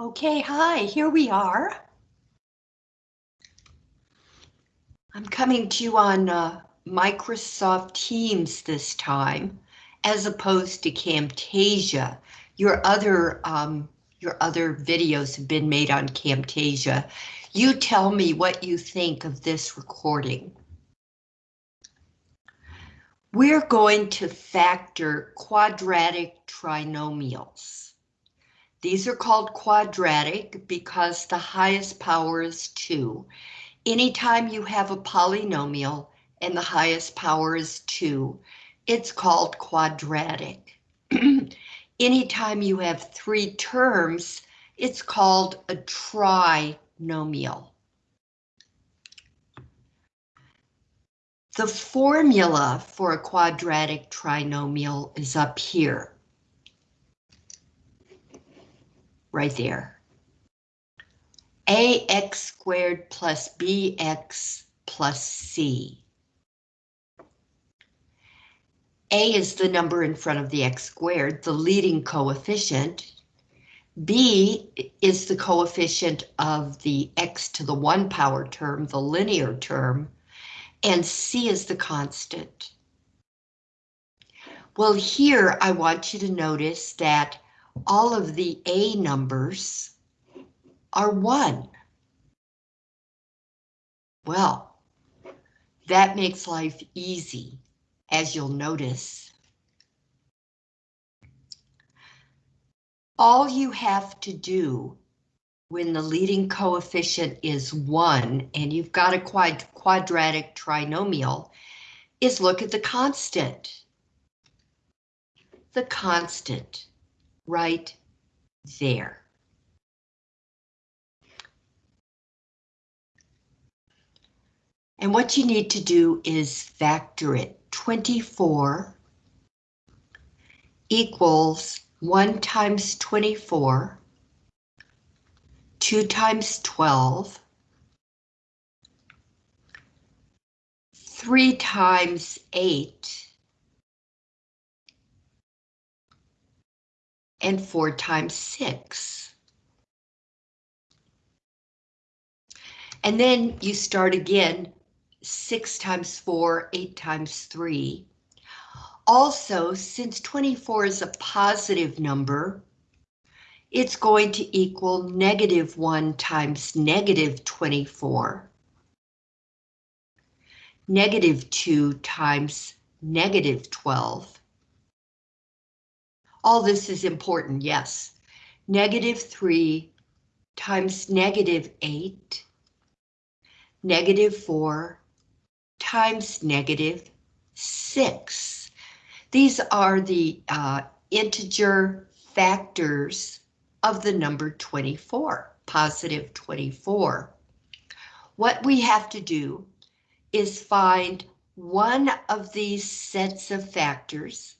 Okay, hi, here we are. I'm coming to you on uh, Microsoft Teams this time, as opposed to Camtasia. Your other um, your other videos have been made on Camtasia. You tell me what you think of this recording. We're going to factor quadratic trinomials. These are called quadratic because the highest power is 2. Anytime you have a polynomial and the highest power is 2, it's called quadratic. Anytime you have three terms, it's called a trinomial. The formula for a quadratic trinomial is up here. Right there. ax squared plus bx plus c. A is the number in front of the x squared, the leading coefficient. B is the coefficient of the x to the one power term, the linear term and C is the constant. Well, here I want you to notice that all of the A numbers are one. Well, that makes life easy, as you'll notice. All you have to do when the leading coefficient is 1 and you've got a quad quadratic trinomial is look at the constant. The constant right there. And what you need to do is factor it. 24 equals 1 times 24 2 times 12, 3 times 8, and 4 times 6. And then you start again, 6 times 4, 8 times 3. Also, since 24 is a positive number, it's going to equal negative 1 times negative 24. Negative 2 times negative 12. All this is important, yes. Negative 3 times negative 8. Negative 4 times negative 6. These are the uh, integer factors of the number 24, positive 24. What we have to do is find one of these sets of factors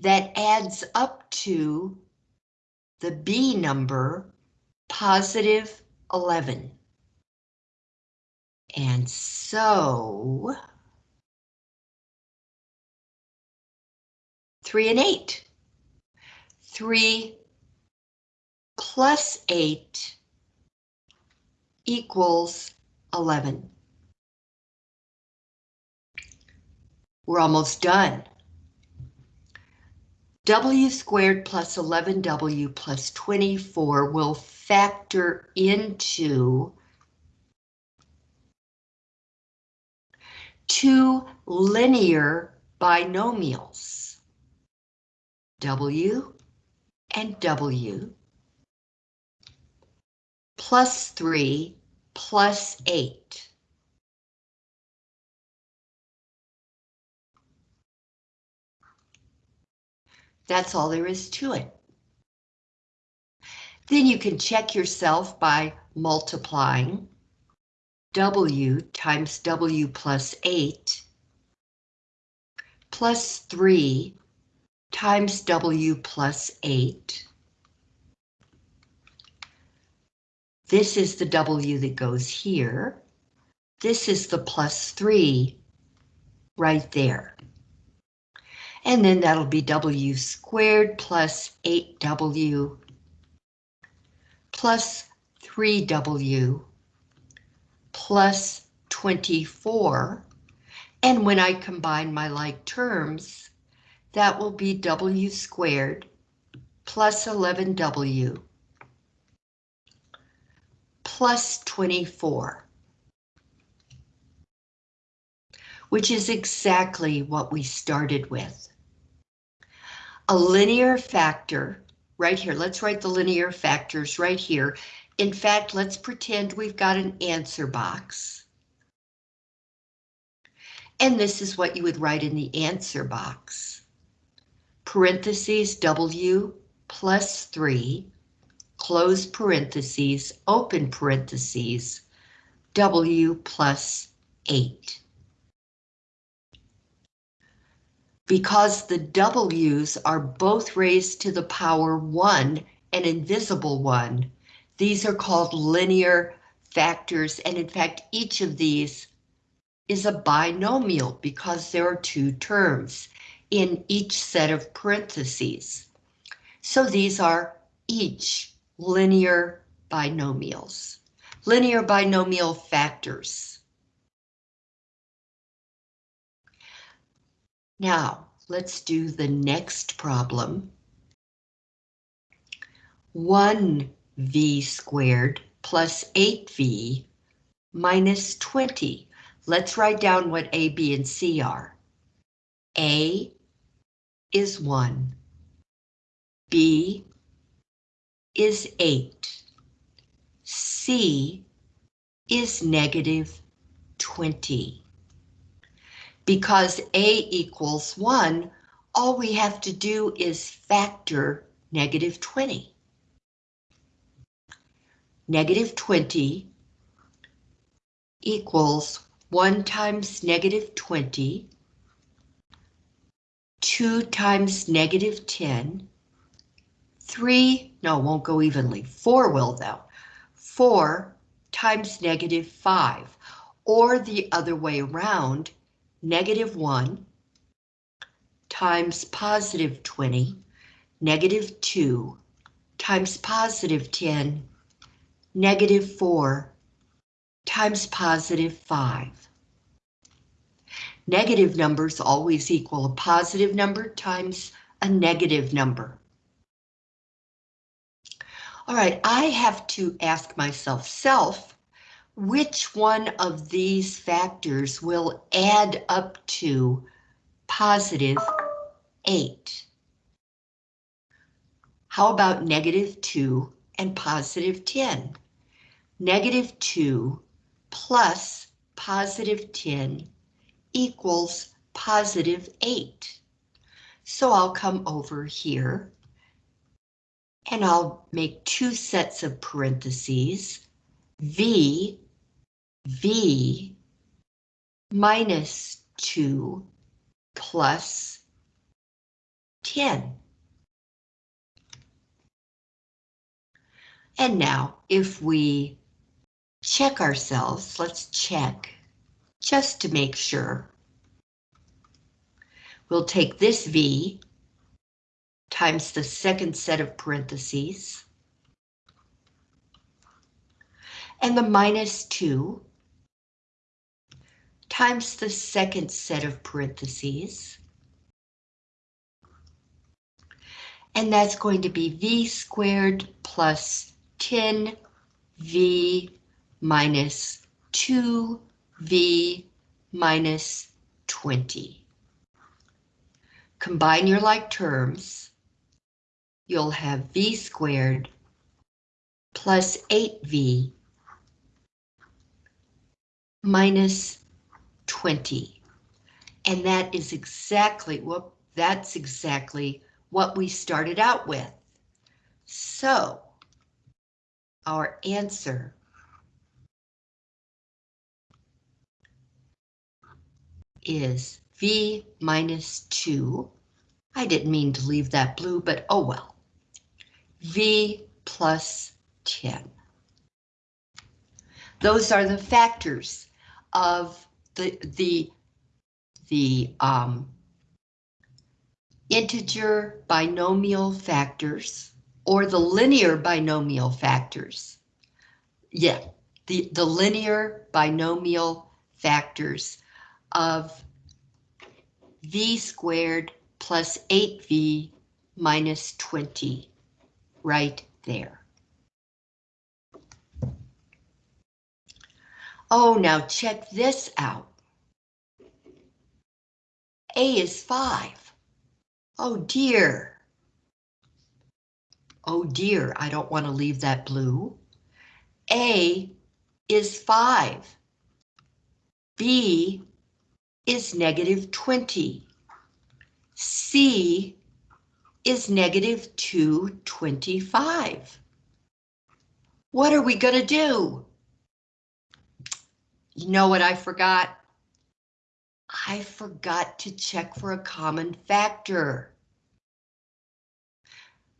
that adds up to the B number, positive 11. And so, 3 and 8. 3 plus 8 equals 11. We're almost done. W squared plus 11W plus 24 will factor into two linear binomials, W and W plus 3 plus 8. That's all there is to it. Then you can check yourself by multiplying W times W plus 8 plus 3 times W plus 8 This is the W that goes here. This is the plus 3 right there. And then that'll be W squared plus 8W plus 3w plus 24. And when I combine my like terms, that will be w squared plus 11w plus 24. Which is exactly what we started with. A linear factor, right here, let's write the linear factors right here. In fact, let's pretend we've got an answer box. And this is what you would write in the answer box. Parentheses W plus 3, close parentheses, open parentheses, W plus 8. Because the W's are both raised to the power 1, an invisible one, these are called linear factors, and in fact, each of these is a binomial because there are two terms in each set of parentheses. So these are each linear binomials, linear binomial factors. Now, let's do the next problem. 1 v squared plus 8v minus 20. Let's write down what A, B, and C are. A is 1. B is 8. C is negative 20. Because A equals 1, all we have to do is factor negative 20 negative 20 equals 1 times negative 20, 2 times negative 10, 3, no, won't go evenly, 4 will though, 4 times negative 5, or the other way around, negative 1 times positive 20, negative 2 times positive 10, negative 4 times positive 5. Negative numbers always equal a positive number times a negative number. All right, I have to ask myself, self, which one of these factors will add up to positive 8? How about negative 2 and positive 10. Negative 2 plus positive 10 equals positive 8. So I'll come over here and I'll make two sets of parentheses, V, V minus 2 plus 10. And now if we check ourselves, let's check just to make sure. We'll take this V times the second set of parentheses and the minus 2 times the second set of parentheses. And that's going to be V squared plus 10v minus 2v minus 20. Combine your like terms. You'll have v squared plus 8v minus 20. And that is exactly what that's exactly what we started out with. So our answer. is V minus 2. I didn't mean to leave that blue, but oh well. V plus 10. Those are the factors of the, the, the um, integer binomial factors or the linear binomial factors. Yeah, the, the linear binomial factors of v squared plus 8v minus 20 right there. Oh, now check this out. A is 5. Oh dear. Oh dear, I don't want to leave that blue. A is 5. B is negative 20. C is negative 225. What are we going to do? You know what I forgot? I forgot to check for a common factor.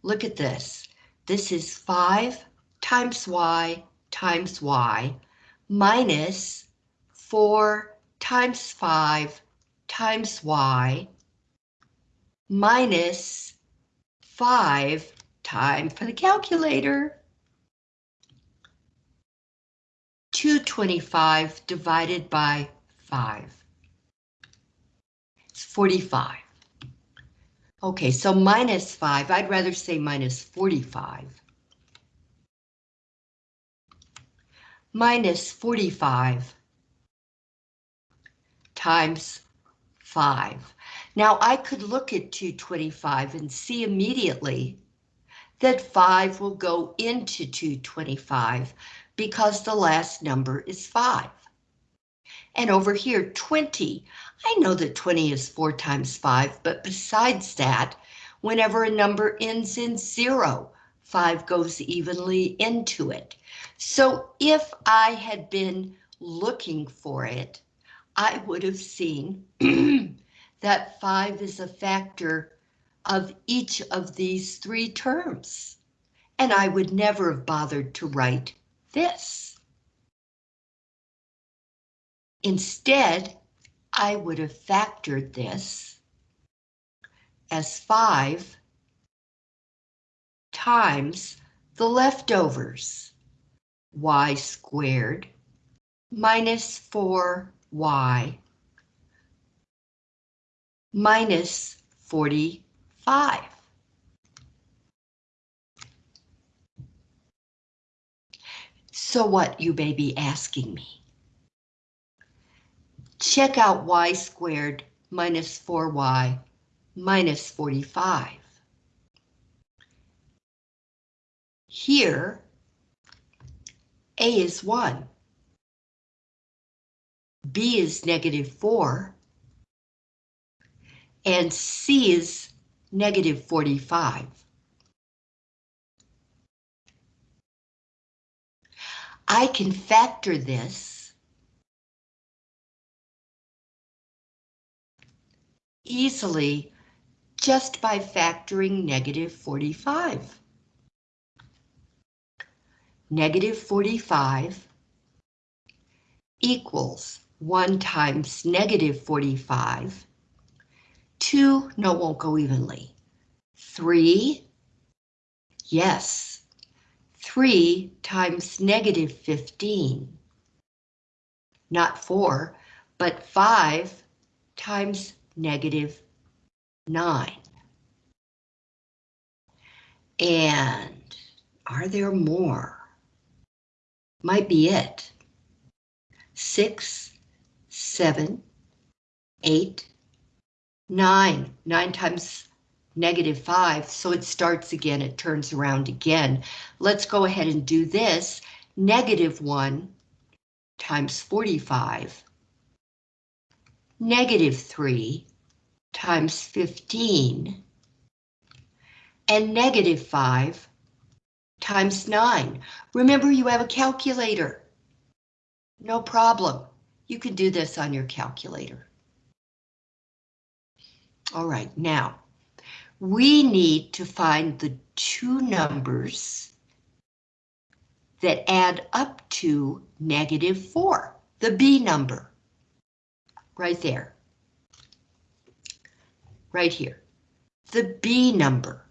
Look at this. This is 5 times y times y minus 4 times 5 times y minus 5 time for the calculator. 225 divided by 5. It's 45. Okay, so minus 5, I'd rather say minus 45. Minus 45 times 5. Now I could look at 225 and see immediately that 5 will go into 225 because the last number is 5. And over here, 20. I know that 20 is 4 times 5, but besides that, whenever a number ends in 0, 5 goes evenly into it. So if I had been looking for it, I would have seen that 5 is a factor of each of these three terms. And I would never have bothered to write this. Instead, I would have factored this as 5 times the leftovers, y squared minus 4y minus 45. So what, you may be asking me? Check out y squared minus 4y minus 45. Here, a is 1. B is negative 4. And C is negative 45. I can factor this easily just by factoring negative 45. Negative 45 equals 1 times negative 45. 2, no, won't go evenly. 3, yes, 3 times negative 15. Not 4, but 5 times negative 9. And are there more? Might be it. 6, 7, 8, 9. 9 times negative 5, so it starts again, it turns around again. Let's go ahead and do this. Negative 1 times 45. Negative 3 times 15. And negative 5 times 9. Remember, you have a calculator. No problem. You can do this on your calculator. All right, now we need to find the two numbers that add up to negative 4, the B number, right there, right here, the B number.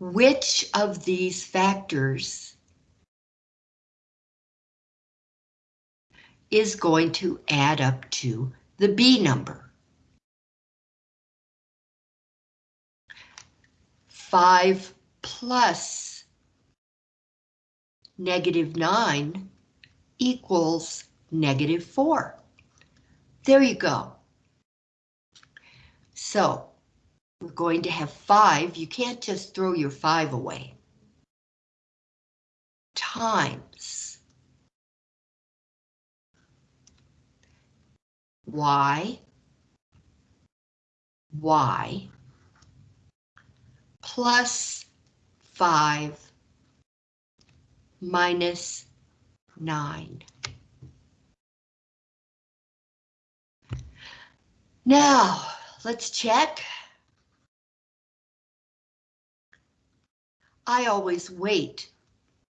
which of these factors is going to add up to the B number. 5 plus negative 9 equals negative 4. There you go. So we're going to have 5. You can't just throw your 5 away. Times y y plus 5 minus 9. Now, let's check. I always wait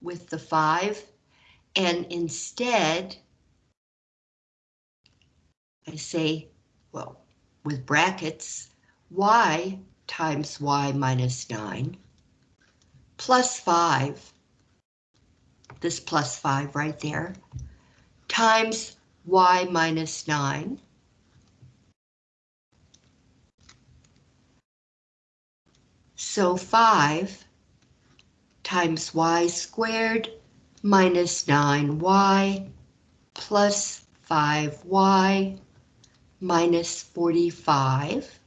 with the 5 and instead I say, well, with brackets, y times y minus 9 plus 5, this plus 5 right there, times y minus 9 So 5 times y squared minus 9y plus 5y minus 45.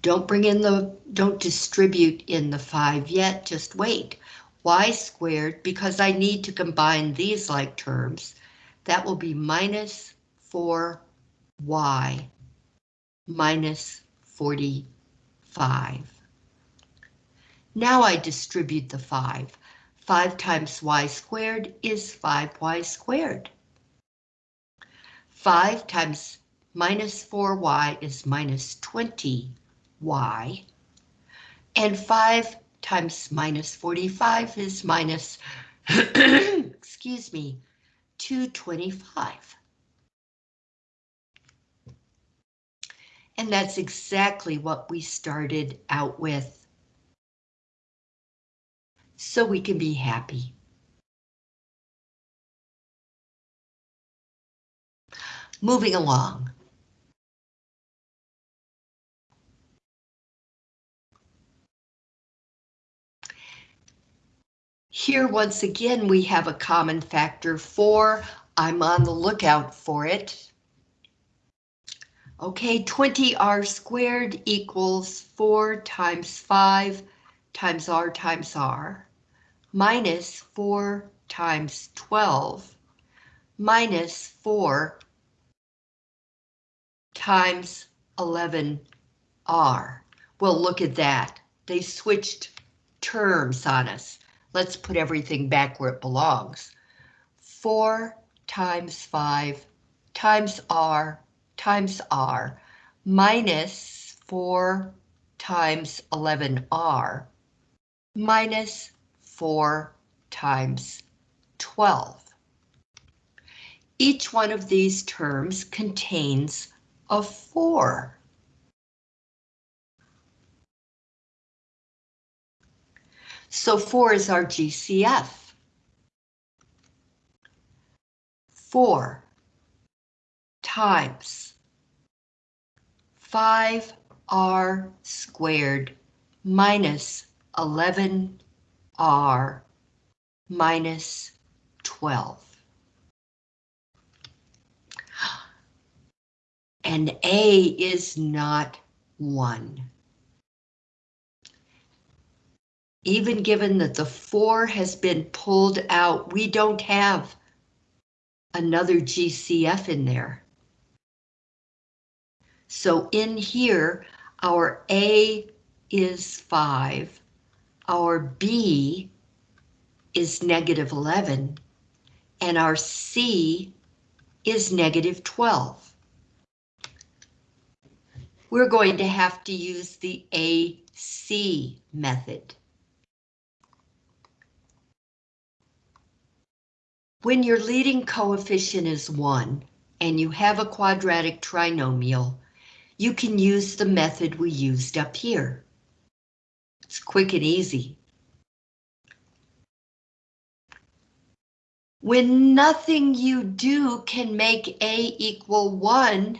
Don't bring in the, don't distribute in the 5 yet, just wait. y squared, because I need to combine these like terms, that will be minus 4y minus 45. Now I distribute the 5. 5 times y squared is 5y squared. 5 times minus 4y is minus 20y. And 5 times minus 45 is minus, excuse me, 225. And that's exactly what we started out with. So we can be happy. Moving along. Here, once again, we have a common factor 4. I'm on the lookout for it. Okay, 20r squared equals 4 times 5 times r times r minus 4 times 12 minus 4 times 11R. Well, look at that. They switched terms on us. Let's put everything back where it belongs. 4 times 5 times R times R minus 4 times 11R minus 4 times 12. Each one of these terms contains a 4. So 4 is our GCF. 4 times 5r squared minus 11r minus 12. and A is not 1. Even given that the 4 has been pulled out, we don't have another GCF in there. So in here, our A is 5, our B is negative 11, and our C is negative 12 we're going to have to use the AC method. When your leading coefficient is 1 and you have a quadratic trinomial, you can use the method we used up here. It's quick and easy. When nothing you do can make A equal 1,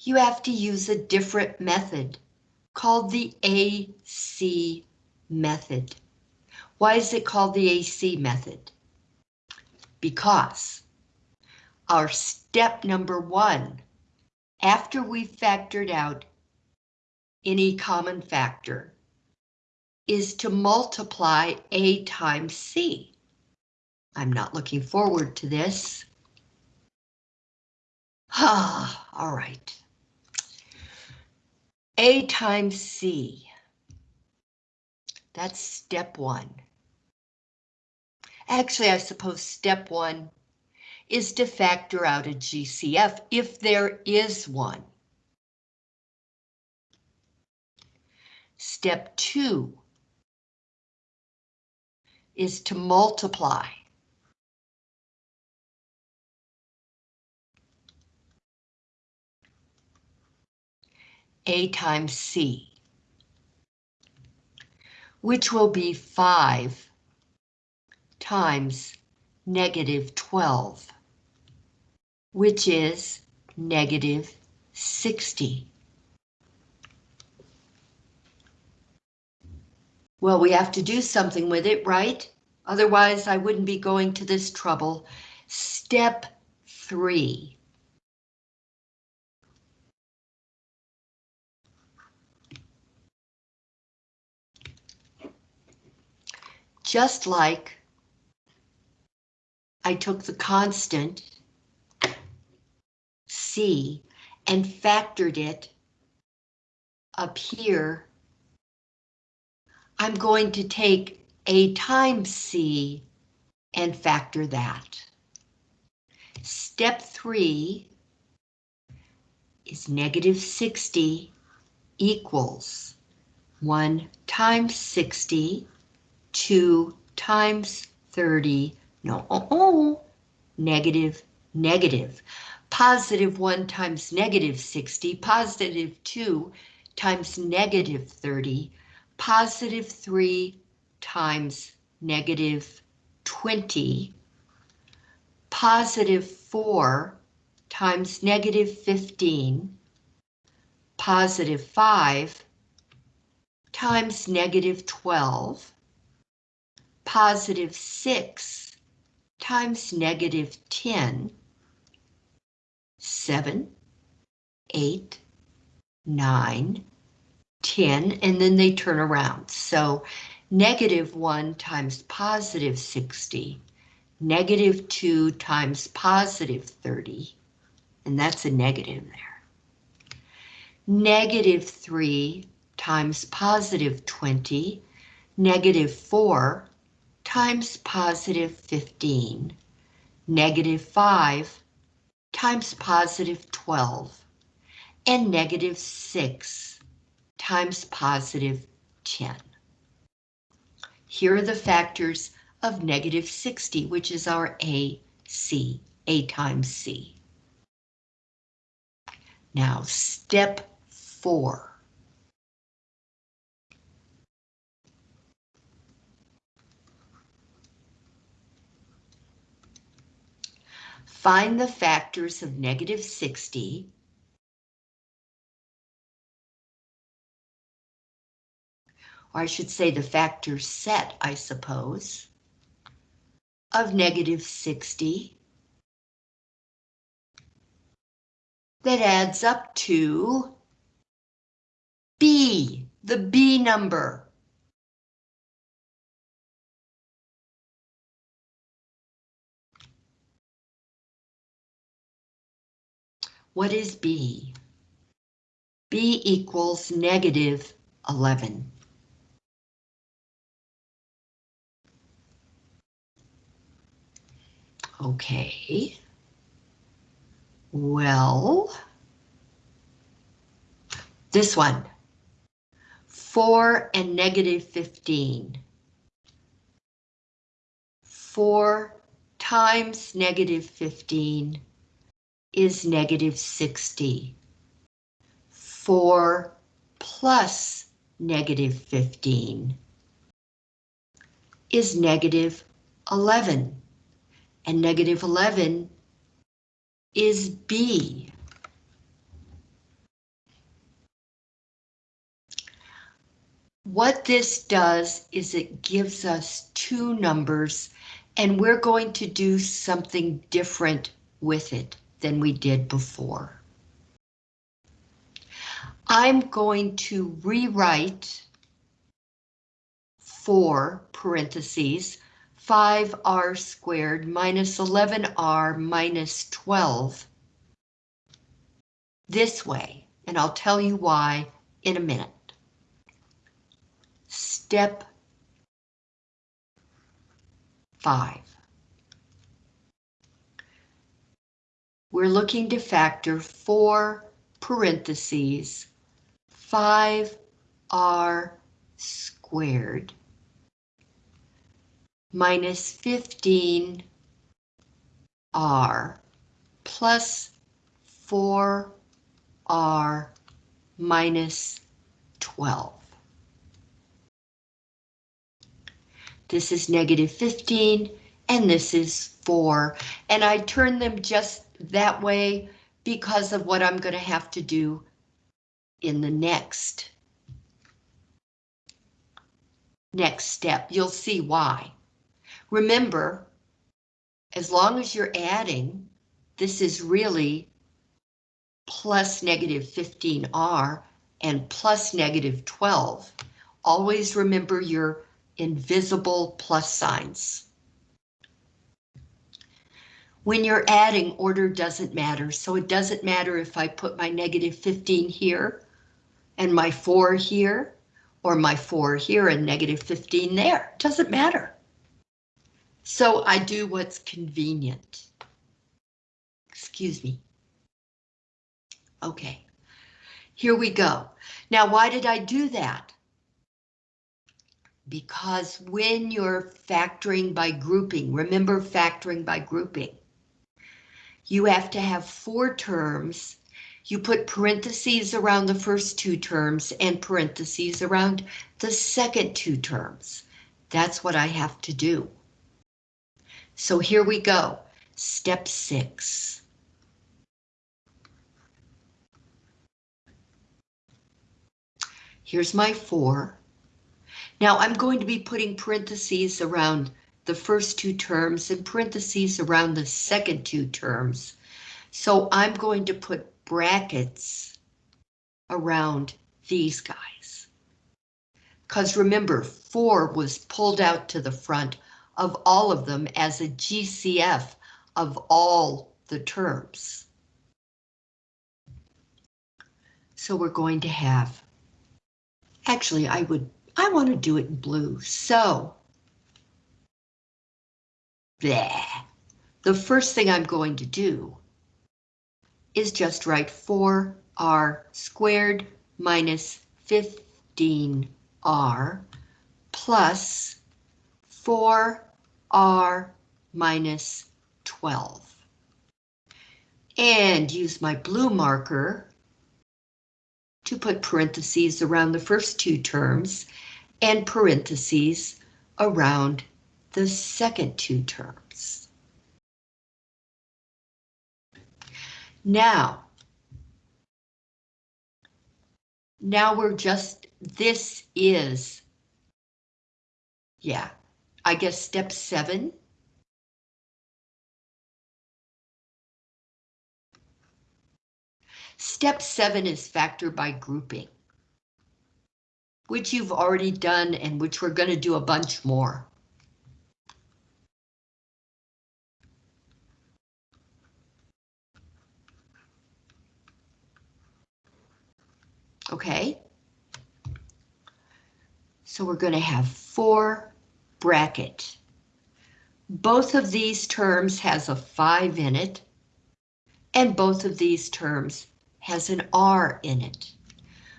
you have to use a different method called the AC method. Why is it called the AC method? Because our step number one, after we've factored out any common factor, is to multiply A times C. I'm not looking forward to this. Ah, all right. A times C. That's step one. Actually, I suppose step one is to factor out a GCF if there is one. Step two is to multiply. A times C, which will be 5 times negative 12, which is negative 60. Well, we have to do something with it, right? Otherwise, I wouldn't be going to this trouble. Step three. just like I took the constant C and factored it up here, I'm going to take A times C and factor that. Step three is negative 60 equals 1 times 60 2 times 30, no, oh, oh, negative, negative. Positive 1 times negative 60, positive 2 times negative 30, positive 3 times negative 20, positive 4 times negative 15, positive 5 times negative 12, positive 6 times negative 10, 7, 8, 9, 10, and then they turn around. So negative 1 times positive 60, negative 2 times positive 30, and that's a negative there. Negative 3 times positive 20, negative 4 times positive 15, negative 5 times positive 12, and negative 6 times positive 10. Here are the factors of negative 60, which is our A, C, A times C. Now, step four. Find the factors of negative 60 or I should say the factor set, I suppose, of negative 60 that adds up to B, the B number. What is B? B equals negative 11. Okay. Well, this one, 4 and negative 15. 4 times negative 15 is negative 60. 4 plus negative 15 is negative 11. And negative 11 is B. What this does is it gives us two numbers and we're going to do something different with it than we did before. I'm going to rewrite 4 parentheses 5r squared minus 11r minus 12 this way, and I'll tell you why in a minute. Step 5. We're looking to factor 4 parentheses 5r squared minus 15r plus 4r minus 12. This is negative 15 and this is 4 and I turn them just that way because of what I'm going to have to do in the next next step. You'll see why. Remember, as long as you're adding, this is really plus negative 15R and plus negative 12. Always remember your invisible plus signs. When you're adding, order doesn't matter, so it doesn't matter if I put my negative 15 here and my 4 here, or my 4 here and negative 15 there. Doesn't matter. So I do what's convenient. Excuse me. Okay, here we go. Now, why did I do that? Because when you're factoring by grouping, remember factoring by grouping, you have to have four terms. You put parentheses around the first two terms and parentheses around the second two terms. That's what I have to do. So here we go. Step six. Here's my four. Now I'm going to be putting parentheses around the first two terms and parentheses around the second two terms. So I'm going to put brackets around these guys. Because remember, 4 was pulled out to the front of all of them as a GCF of all the terms. So we're going to have, actually I would, I want to do it in blue, so. Bleh. The first thing I'm going to do is just write 4r squared minus 15r plus 4 r minus 12. And use my blue marker to put parentheses around the first two terms and parentheses around the second two terms. Now, now we're just, this is, yeah, I guess step seven. Step seven is factor by grouping, which you've already done and which we're going to do a bunch more. Okay. So we're going to have four bracket. Both of these terms has a 5 in it, and both of these terms has an R in it.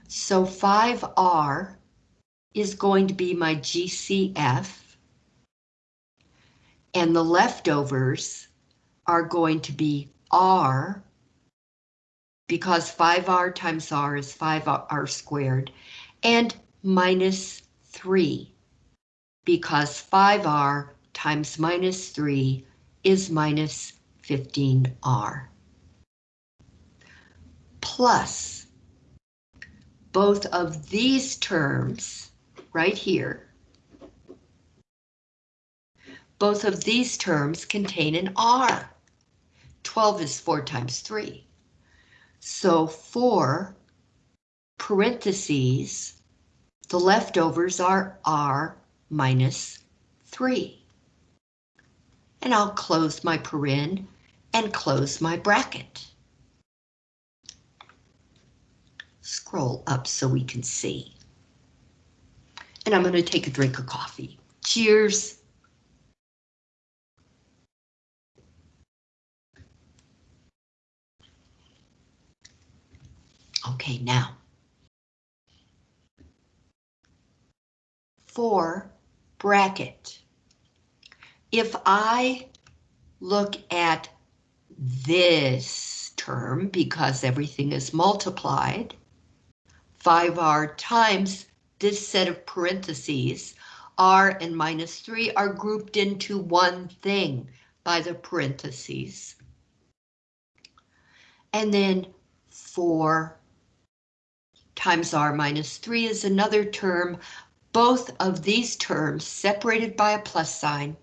So 5R is going to be my GCF, and the leftovers are going to be R because 5r times r is 5r squared, and minus 3, because 5r times minus 3 is minus 15r. Plus, both of these terms right here, both of these terms contain an r. 12 is 4 times 3. So 4 parentheses, the leftovers are r minus 3. And I'll close my paren and close my bracket. Scroll up so we can see. And I'm going to take a drink of coffee. Cheers. Okay, now. For bracket. If I look at this term, because everything is multiplied, 5r times this set of parentheses, r and minus 3 are grouped into one thing by the parentheses. And then 4 times r minus 3 is another term. Both of these terms, separated by a plus sign,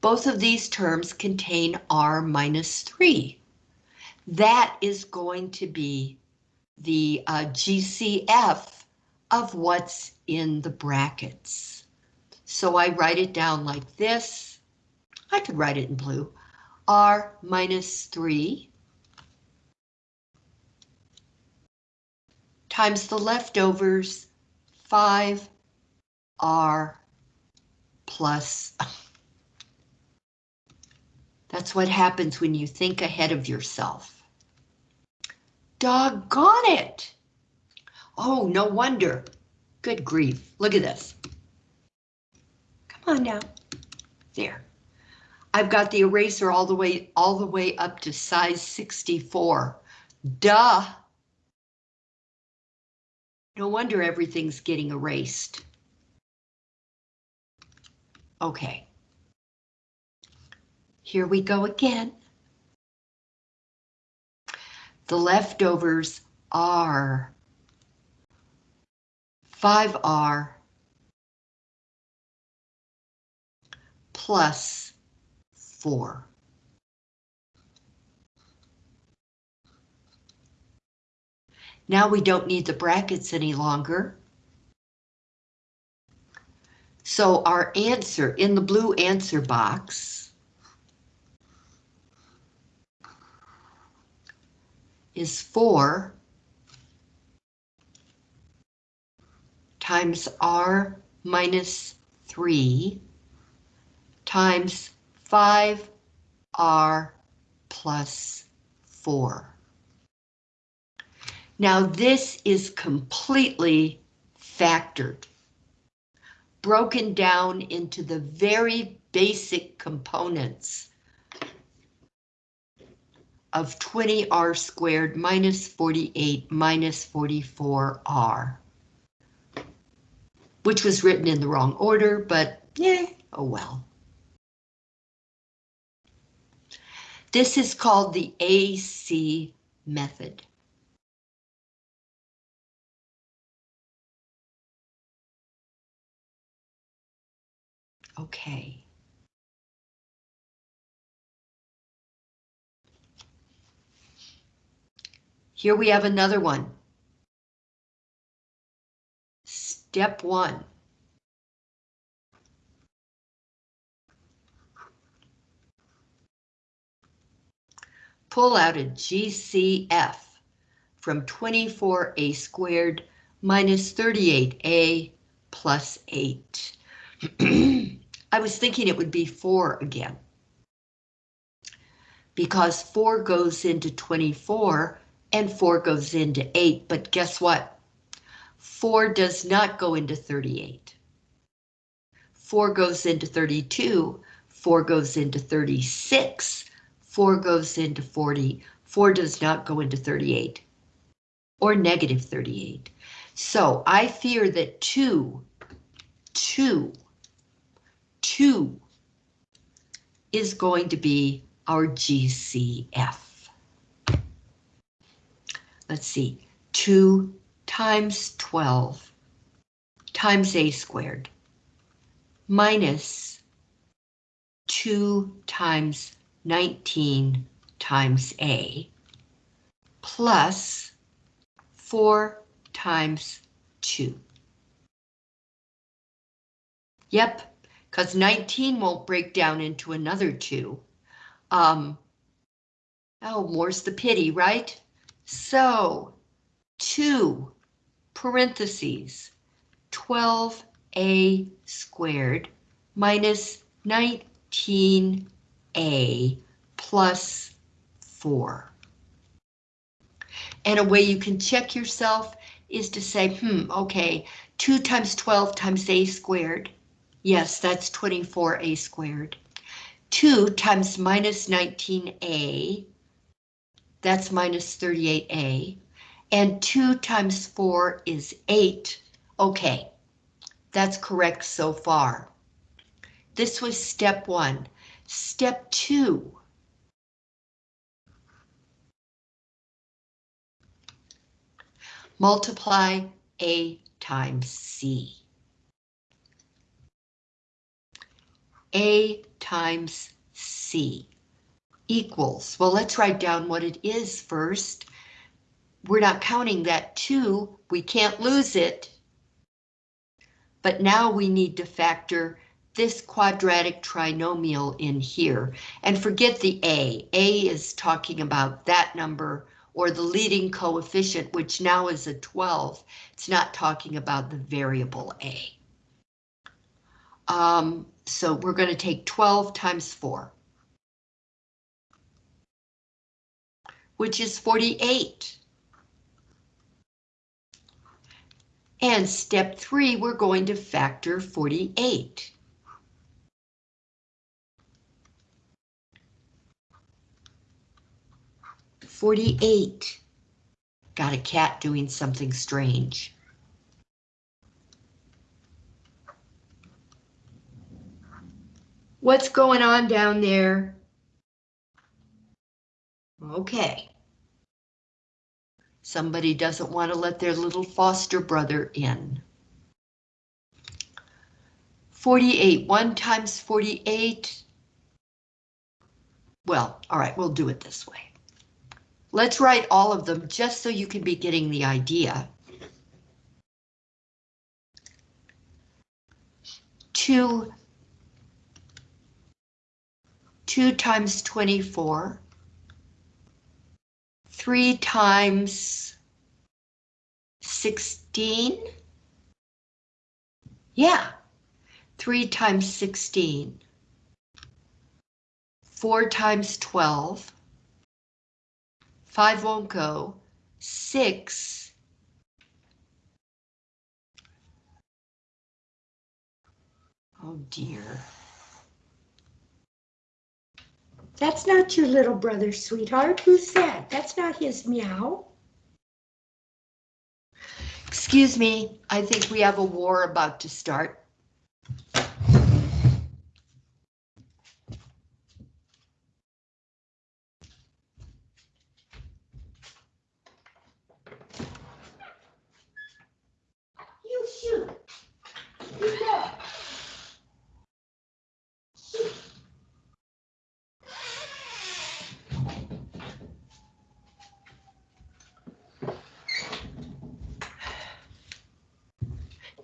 both of these terms contain r minus 3. That is going to be the uh, GCF of what's in the brackets. So I write it down like this. I could write it in blue. R minus 3 times the leftovers 5R plus. That's what happens when you think ahead of yourself. Doggone it! Oh, no wonder. Good grief. Look at this. Come on now. There. I've got the eraser all the way all the way up to size 64. Duh. No wonder everything's getting erased. Okay. Here we go again. The leftovers are 5R plus 4. Now we don't need the brackets any longer. So our answer in the blue answer box is 4 times r minus 3 times 5r plus 4. Now this is completely factored, broken down into the very basic components of 20r squared minus 48 minus 44r, which was written in the wrong order, but yeah, oh well. This is called the AC method. Okay. Here we have another one. Step one. Pull out a GCF from 24a squared minus 38a plus 8. I was thinking it would be 4 again. Because 4 goes into 24 and 4 goes into 8, but guess what? 4 does not go into 38. 4 goes into 32, 4 goes into 36, 4 goes into 40, 4 does not go into 38 or negative 38. So I fear that 2, 2, 2 is going to be our GCF. Let's see, 2 times 12 times a squared minus 2 times 19 times a plus 4 times 2. Yep, because 19 won't break down into another 2. Um, oh, more's the pity, right? So, 2 parentheses 12a squared minus 19a plus 4. And a way you can check yourself is to say, hmm, okay, 2 times 12 times a squared. Yes, that's 24a squared. 2 times minus 19a, that's minus 38a. And 2 times 4 is 8. Okay, that's correct so far. This was step 1. Step 2 multiply A times C. A times C equals, well, let's write down what it is first. We're not counting that 2, we can't lose it. But now we need to factor this quadratic trinomial in here. And forget the A. A is talking about that number or the leading coefficient, which now is a 12. It's not talking about the variable a. Um, so we're going to take 12 times 4. Which is 48. And step 3, we're going to factor 48. 48. Got a cat doing something strange. What's going on down there? Okay. Somebody doesn't want to let their little foster brother in. 48, 1 times 48. Well, all right, we'll do it this way. Let's write all of them just so you can be getting the idea. Two, two times 24, three times 16. Yeah, three times 16, four times 12, Five won't go. Six. Oh dear. That's not your little brother, sweetheart. Who's that? That's not his meow. Excuse me, I think we have a war about to start.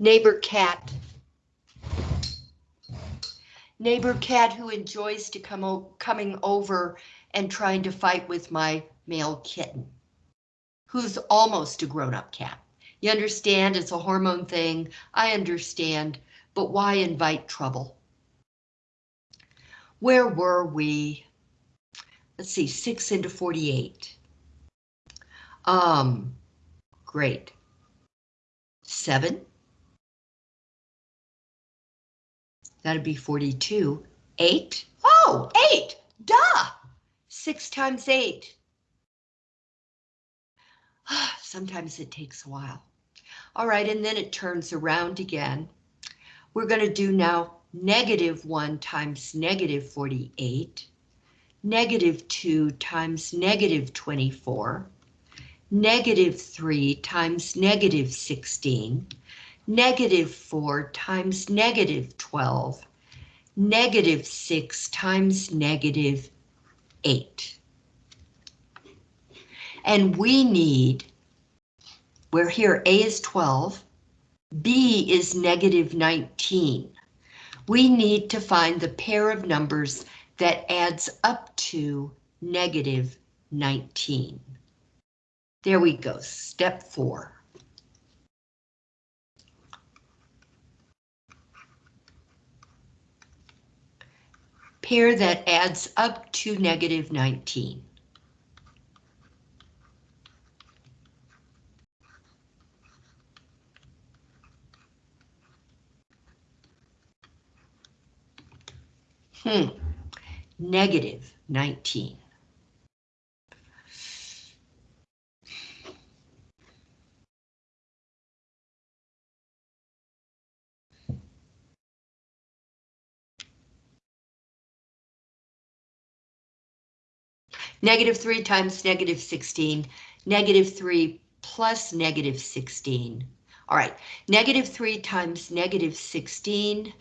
Neighbor cat. Neighbor cat who enjoys to come coming over and trying to fight with my male kitten, who's almost a grown-up cat. You understand it's a hormone thing, I understand, but why invite trouble? Where were we? Let's see, 6 into 48. Um, great. 7 That'd be 42. 8? Oh, 8! Duh! 6 times 8. Ah, sometimes it takes a while. All right, and then it turns around again. We're going to do now negative 1 times negative 48, negative 2 times negative 24, negative 3 times negative 16, negative 4 times negative 12, negative 6 times negative 8. And we need, where here A is 12, B is negative 19. We need to find the pair of numbers that adds up to negative 19. There we go, step four. Pair that adds up to negative 19. Hmm, negative 19. Negative 3 times negative 16, negative 3 plus negative 16. All right, negative 3 times negative 16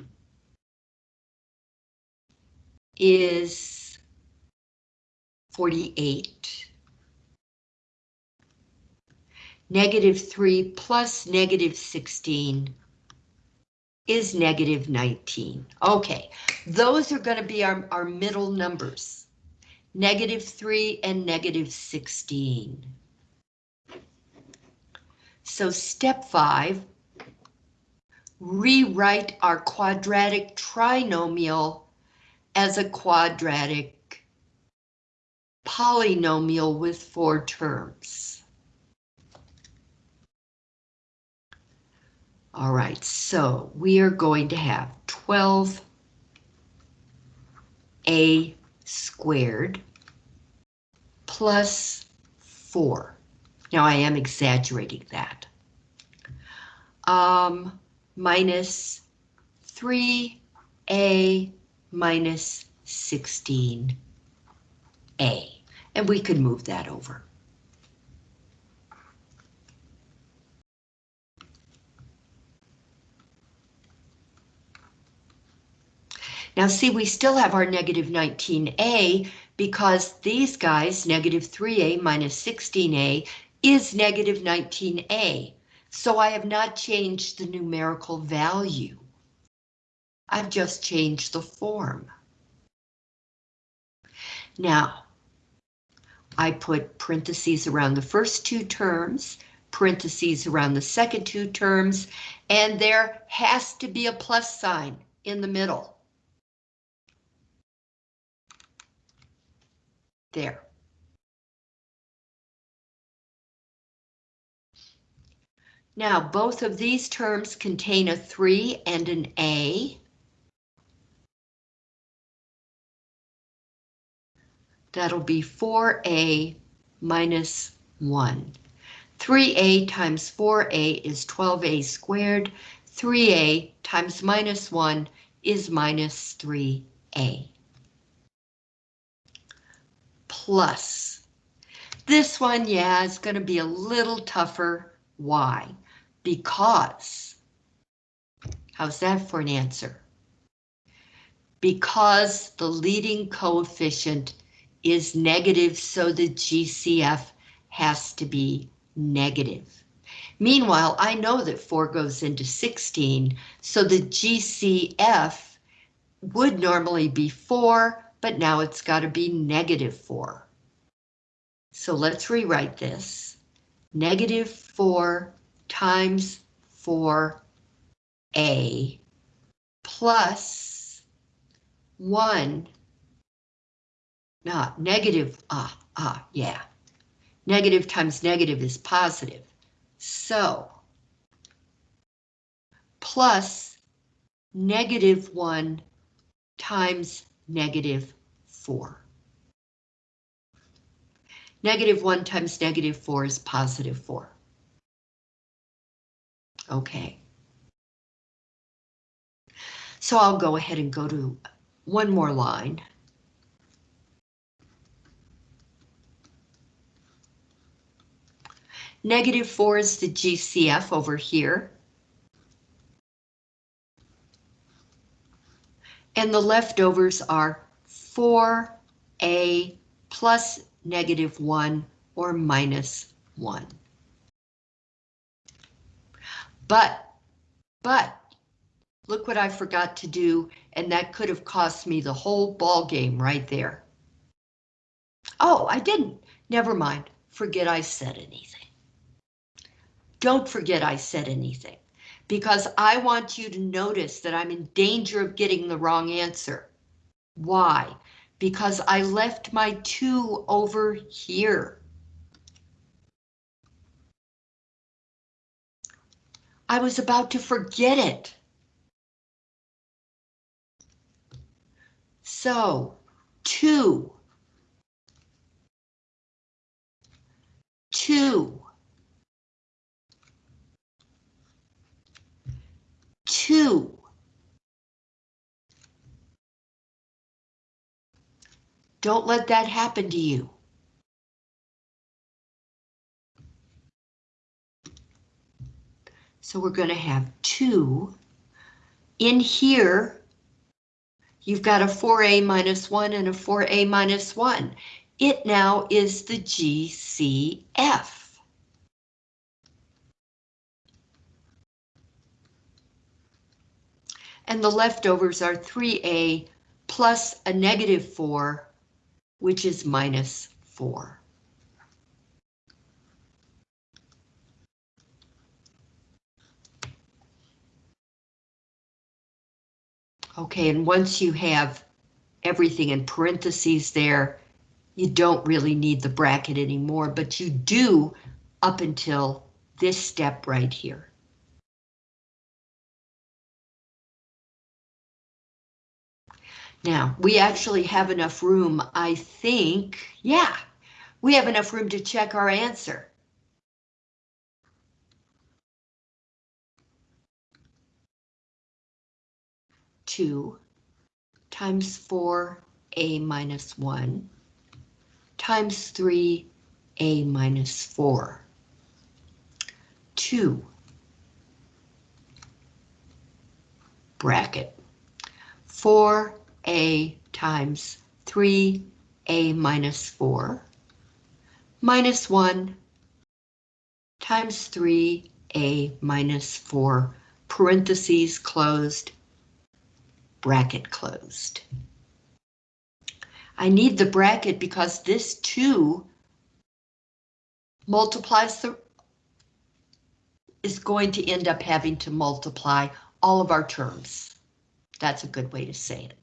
is 48. Negative 3 plus negative 16 is negative 19. Okay, those are going to be our, our middle numbers negative 3 and negative 16. So step 5, rewrite our quadratic trinomial as a quadratic polynomial with four terms. All right, so we are going to have 12a squared plus 4. Now I am exaggerating that. Um, minus 3a minus 16a. And we can move that over. Now see, we still have our negative 19a because these guys, negative 3a minus 16a, is negative 19a. So I have not changed the numerical value. I've just changed the form. Now, I put parentheses around the first two terms, parentheses around the second two terms, and there has to be a plus sign in the middle. There. Now, both of these terms contain a 3 and an A. That'll be 4A minus 1. 3A times 4A is 12A squared. 3A times minus 1 is minus 3A plus. This one, yeah, is going to be a little tougher. Why? Because. How's that for an answer? Because the leading coefficient is negative, so the GCF has to be negative. Meanwhile, I know that 4 goes into 16, so the GCF would normally be 4, but now it's got to be negative 4. So let's rewrite this. Negative 4 times 4a plus 1. Not negative, ah, ah, yeah. Negative times negative is positive. So, plus negative 1 times negative 4. Negative 1 times negative 4 is positive 4. Okay. So I'll go ahead and go to one more line. Negative 4 is the GCF over here. And the leftovers are 4a plus negative 1 or minus 1. But, but, look what I forgot to do, and that could have cost me the whole ball game right there. Oh, I didn't. Never mind. Forget I said anything. Don't forget I said anything because I want you to notice that I'm in danger of getting the wrong answer. Why? Because I left my two over here. I was about to forget it. So, two. Two. Two. Don't let that happen to you. So we're going to have two. In here, you've got a 4a minus 1 and a 4a minus 1. It now is the GCF. And the leftovers are 3a plus a negative 4, which is minus 4. Okay, and once you have everything in parentheses there, you don't really need the bracket anymore, but you do up until this step right here. Now, we actually have enough room, I think, yeah, we have enough room to check our answer. Two times four a minus one times three a minus four. Two bracket four a times 3a minus 4 minus 1 times 3a minus 4 parentheses closed bracket closed. I need the bracket because this 2 multiplies the is going to end up having to multiply all of our terms. That's a good way to say it.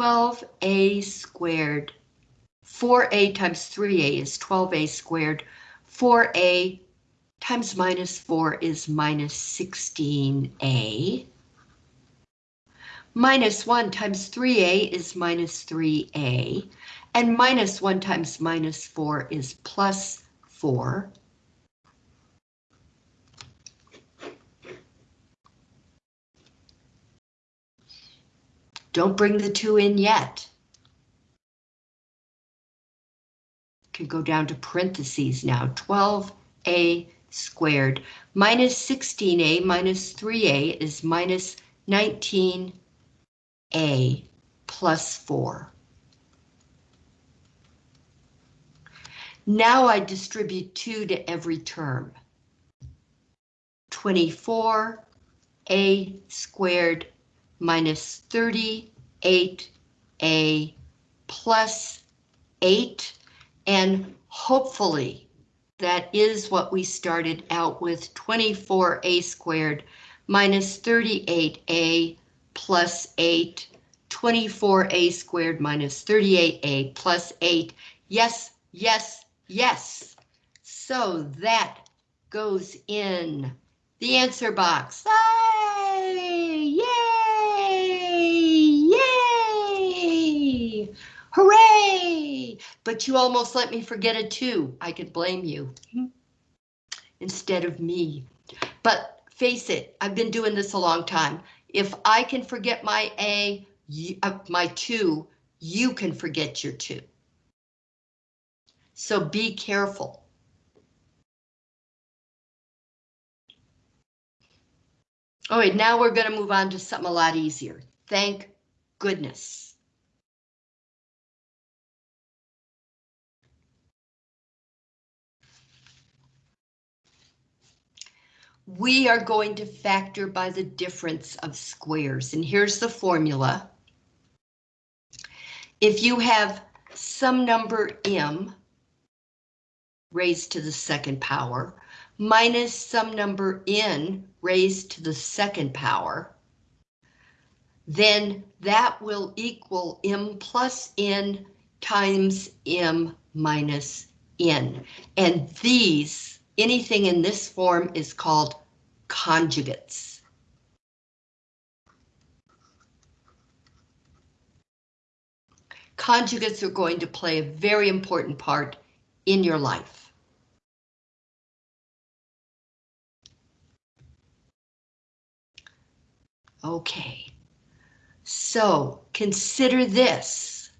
12a squared. 4a times 3a is 12a squared. 4a times minus 4 is minus 16a. Minus 1 times 3a is minus 3a. And minus 1 times minus 4 is plus 4. Don't bring the two in yet. Can go down to parentheses now, 12a squared minus 16a minus 3a is minus 19a plus 4. Now I distribute 2 to every term. 24a squared minus 38a plus 8, and hopefully that is what we started out with, 24a squared minus 38a plus 8, 24a squared minus 38a plus 8. Yes, yes, yes. So that goes in the answer box. Yay! Yay! Hooray! But you almost let me forget a two. I could blame you instead of me. But face it, I've been doing this a long time. If I can forget my A, you, uh, my two, you can forget your two. So be careful. All right, now we're going to move on to something a lot easier. Thank goodness. We are going to factor by the difference of squares, and here's the formula. If you have some number m raised to the second power minus some number n raised to the second power, then that will equal m plus n times m minus n. And these, anything in this form is called conjugates. Conjugates are going to play a very important part in your life. Okay, so consider this.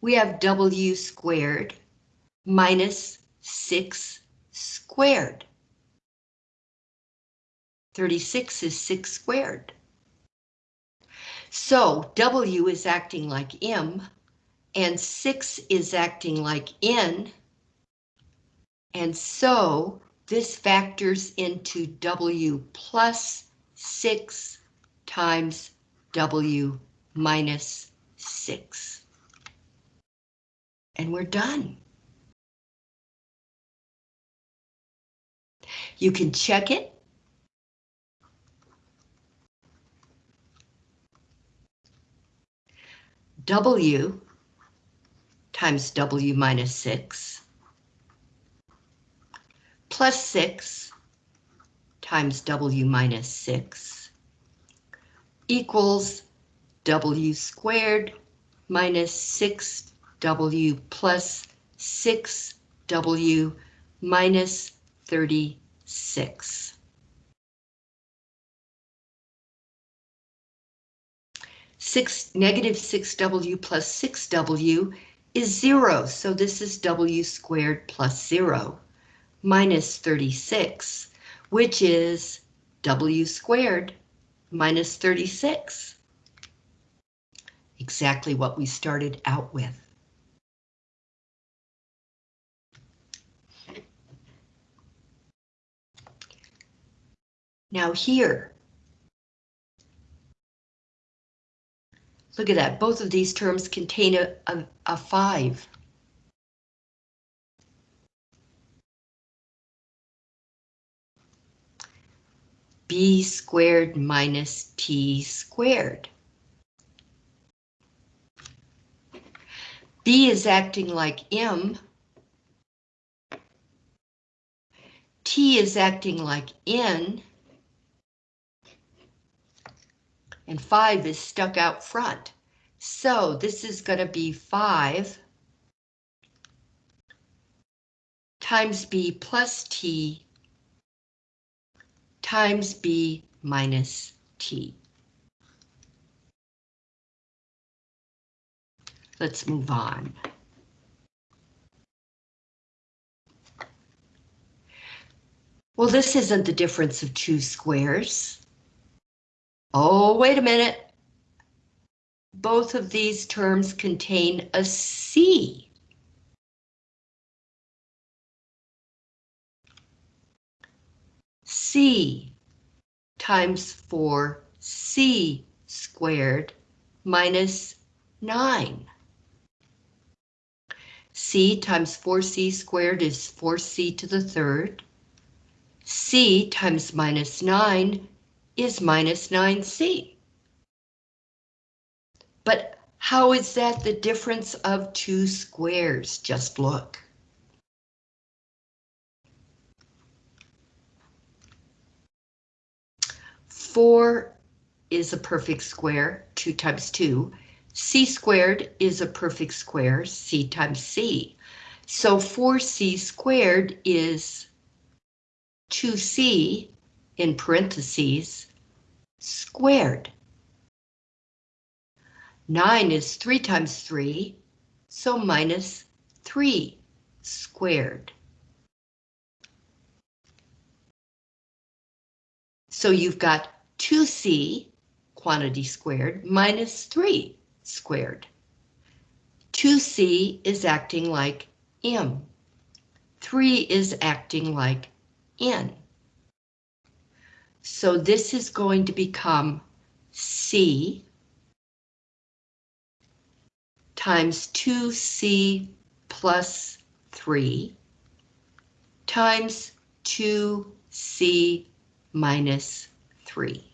We have w squared minus 6 squared. 36 is 6 squared. So W is acting like M, and 6 is acting like N, and so this factors into W plus 6 times W minus 6. And we're done. You can check it. W times W minus 6 plus 6 times W minus 6 equals W squared minus 6W plus 6W minus 36. Six, Six, negative 6w plus 6w is 0, so this is w squared plus 0 minus 36, which is w squared minus 36. Exactly what we started out with. Now here, look at that, both of these terms contain a, a, a 5. b squared minus t squared. b is acting like m. t is acting like n. and 5 is stuck out front. So this is going to be 5 times b plus t times b minus t. Let's move on. Well, this isn't the difference of two squares. Oh, wait a minute. Both of these terms contain a C. C times 4C squared minus 9. C times 4C squared is 4C to the third. C times minus 9 is minus 9c. But how is that the difference of two squares? Just look. Four is a perfect square, 2 times 2. c squared is a perfect square, c times c. So 4c squared is 2c in parentheses squared. 9 is 3 times 3, so minus 3 squared. So you've got 2c, quantity squared, minus 3 squared. 2c is acting like m. 3 is acting like n. So this is going to become c times 2c plus 3 times 2c minus 3.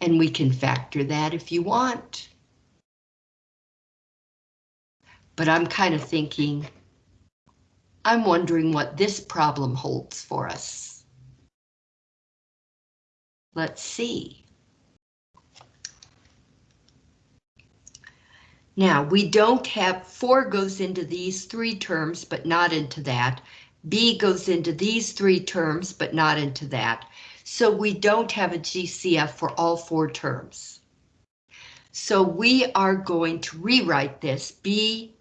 And we can factor that if you want. But I'm kind of thinking, I'm wondering what this problem holds for us. Let's see. Now, we don't have 4 goes into these three terms, but not into that. B goes into these three terms, but not into that. So we don't have a GCF for all four terms. So we are going to rewrite this B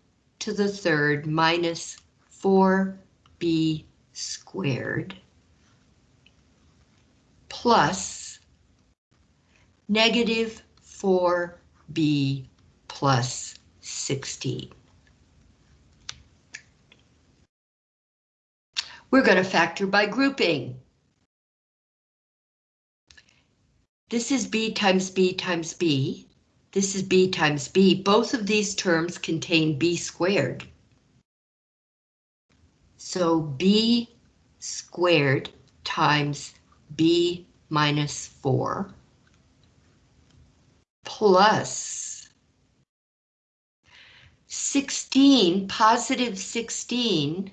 to the third minus 4B squared plus negative 4B plus 16. We're going to factor by grouping. This is b times b times b. This is b times b. Both of these terms contain b squared. So b squared times b minus 4 plus 16, positive 16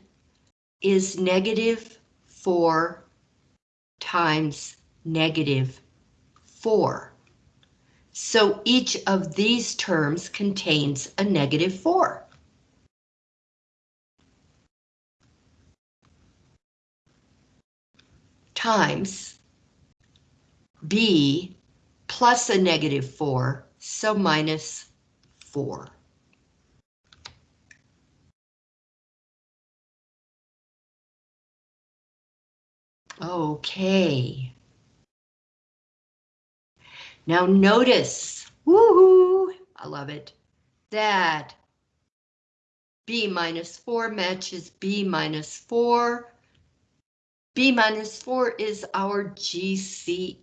is negative 4 times negative 4. So each of these terms contains a negative 4. Times B plus a negative 4, so minus 4. Okay. Now notice, woohoo, I love it, that B minus 4 matches B minus 4. B minus 4 is our GCF.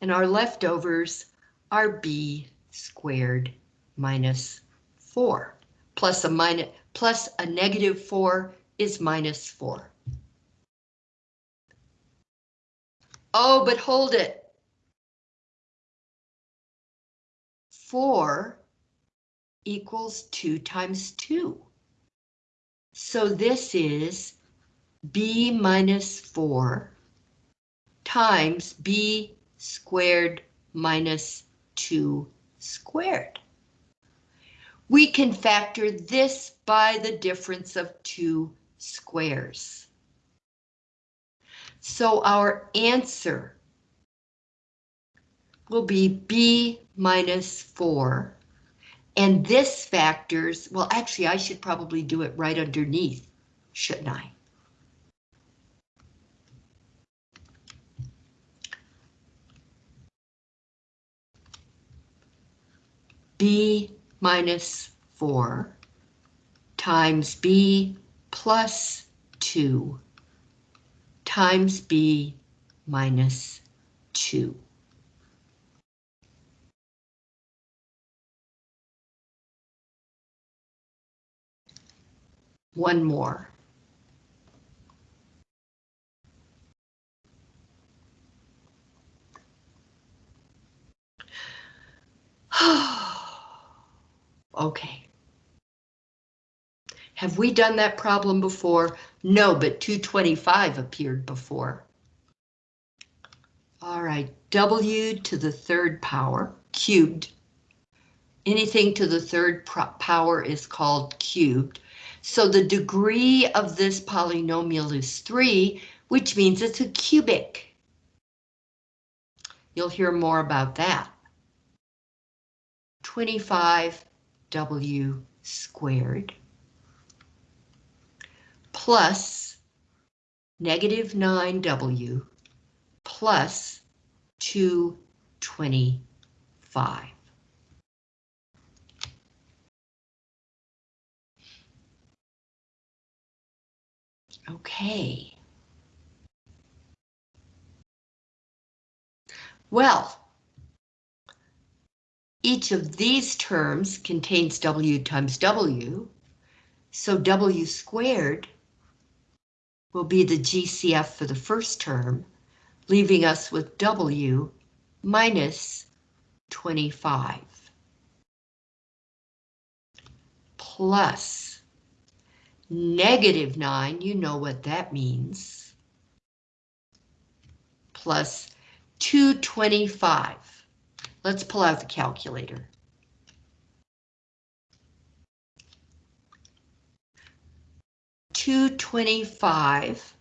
And our leftovers are B squared minus 4. Plus a minus, plus a negative 4 is minus 4. Oh, but hold it. 4 equals 2 times 2. So this is b minus 4 times b squared minus 2 squared we can factor this by the difference of two squares. So our answer will be b minus 4. And this factors, well, actually, I should probably do it right underneath, shouldn't I? b minus 4 times b plus 2 times b minus 2. One more. okay. Have we done that problem before? No, but 225 appeared before. All right, W to the third power, cubed. Anything to the third power is called cubed. So the degree of this polynomial is 3, which means it's a cubic. You'll hear more about that. 25w squared plus negative 9w plus 225. Okay. Well, each of these terms contains w times w, so w squared will be the GCF for the first term, leaving us with w minus 25 plus negative 9, you know what that means, plus 225. Let's pull out the calculator. Two twenty-five.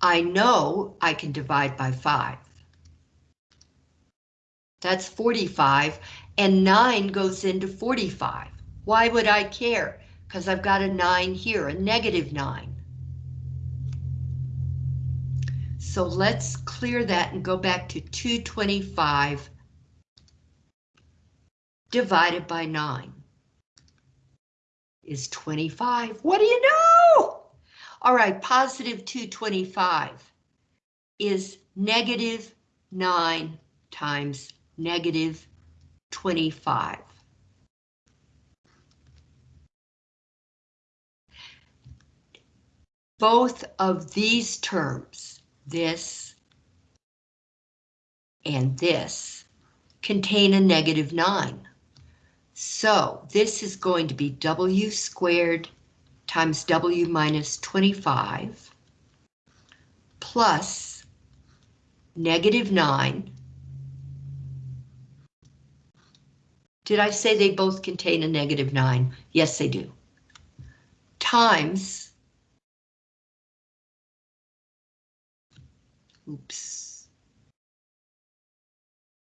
I know I can divide by five. That's 45, and 9 goes into 45. Why would I care? Because I've got a 9 here, a negative 9. So let's clear that and go back to 225 divided by 9 is 25. What do you know? All right, positive 225 is negative 9 times negative 25. Both of these terms, this and this, contain a negative 9. So this is going to be W squared times W minus 25 plus negative 9. Did I say they both contain a negative 9? Yes, they do. Times. Oops.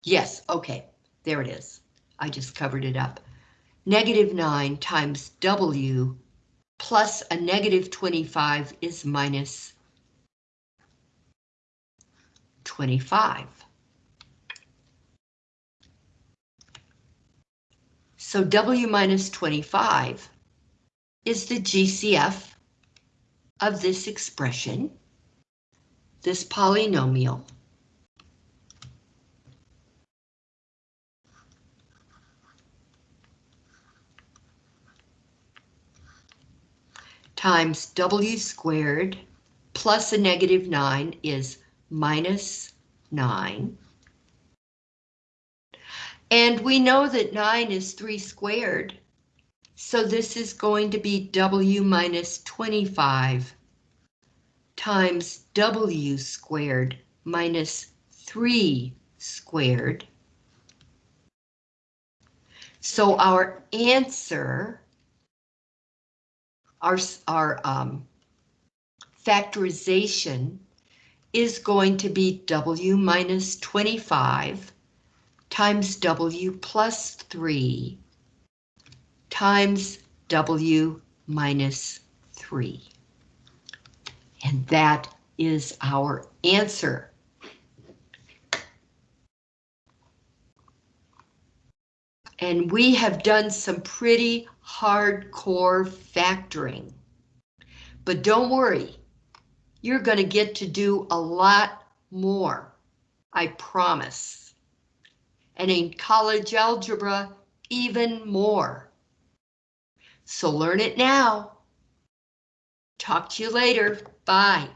Yes, okay, there it is. I just covered it up. Negative 9 times W plus a negative 25 is minus 25. So W minus 25 is the GCF of this expression, this polynomial. Times w squared plus a negative 9 is minus 9. And we know that 9 is 3 squared, so this is going to be w minus 25 times w squared minus 3 squared. So our answer our, our um, factorization is going to be W minus 25 times W plus 3 times W minus 3. And that is our answer. And we have done some pretty hardcore factoring. But don't worry, you're going to get to do a lot more, I promise. And in college algebra, even more. So learn it now. Talk to you later. Bye.